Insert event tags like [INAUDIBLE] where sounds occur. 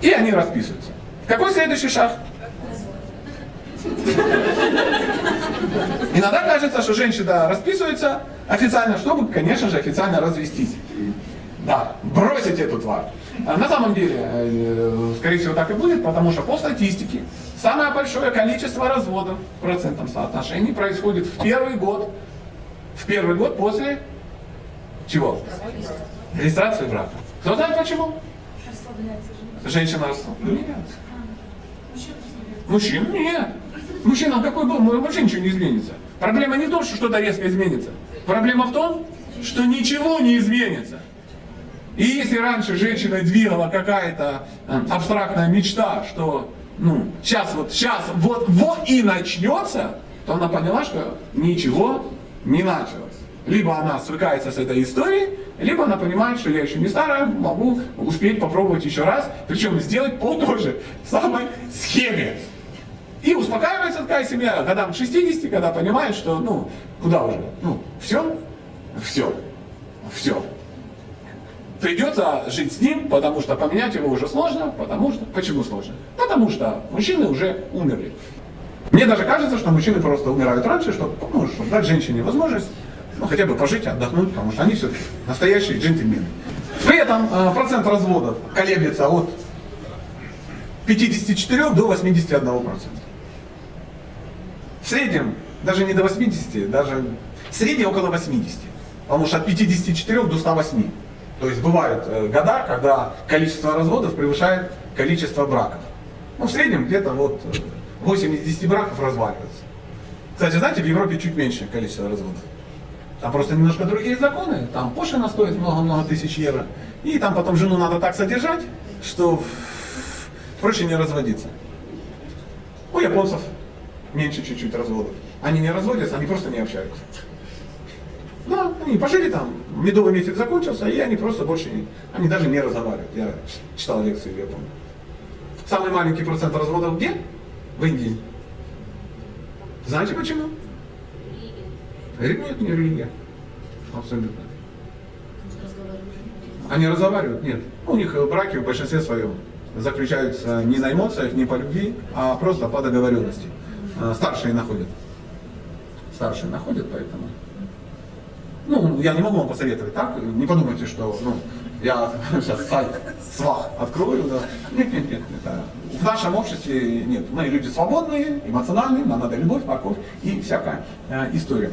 И они расписываются. Какой следующий шаг? Иногда кажется, что женщина расписывается официально, чтобы, конечно же, официально развестись. Да, бросить эту тварь. А На самом деле, э, скорее всего, так и будет, потому что по статистике самое большое количество разводов в процентном соотношении происходит в первый год. В первый год после чего? Регистрации брака. Кто знает почему? Женщина расслабляется. Мужчин нет. Мужчина какой был, вообще ничего не изменится. Проблема не в том, что что-то резко изменится. Проблема в том, что ничего не изменится. И если раньше женщиной двигала какая-то э, абстрактная мечта, что ну, сейчас вот, сейчас вот, вот и начнется, то она поняла, что ничего не началось. Либо она свыкается с этой историей, либо она понимает, что я еще не старая, могу успеть попробовать еще раз, причем сделать по той же самой схеме. И успокаивается такая семья годам к 60, когда понимает, что, ну, куда уже, ну, все, все, все. Придется жить с ним, потому что поменять его уже сложно, потому что, почему сложно? Потому что мужчины уже умерли. Мне даже кажется, что мужчины просто умирают раньше, чтобы, ну, чтобы дать женщине возможность ну, хотя бы пожить, отдохнуть, потому что они все-таки настоящие джентльмены. При этом э, процент разводов колеблется от 54 до 81 процента. В среднем, даже не до 80, даже в среднем около 80. Потому что от 54 до 108. То есть бывают э, года, когда количество разводов превышает количество браков. Ну, в среднем где-то вот 8 из 10 браков разваливаются. Кстати, знаете, в Европе чуть меньше количество разводов. Там просто немножко другие законы, там пошлина стоит много-много тысяч евро. И там потом жену надо так содержать, что проще не разводиться. У японцев меньше чуть-чуть разводов. Они не разводятся, они просто не общаются. Да, они пожили там, медовый месяц закончился, и они просто больше не, они даже не разговаривают. Я читал лекции в Японии. Самый маленький процент разводов где? В Индии. Знаете почему? Нет, не религия. Абсолютно. Они разговаривают? Нет. У них браки в большинстве своем заключаются не на эмоциях, не по любви, а просто по договоренности. А, старшие находят. Старшие находят, поэтому. Ну, я не могу вам посоветовать так. Не подумайте, что ну, я [LAUGHS] сейчас сайт свах открою. Да. Нет, нет, нет. Это... В нашем обществе нет. Мы люди свободные, эмоциональные, нам надо любовь, морковь и всякая э, история.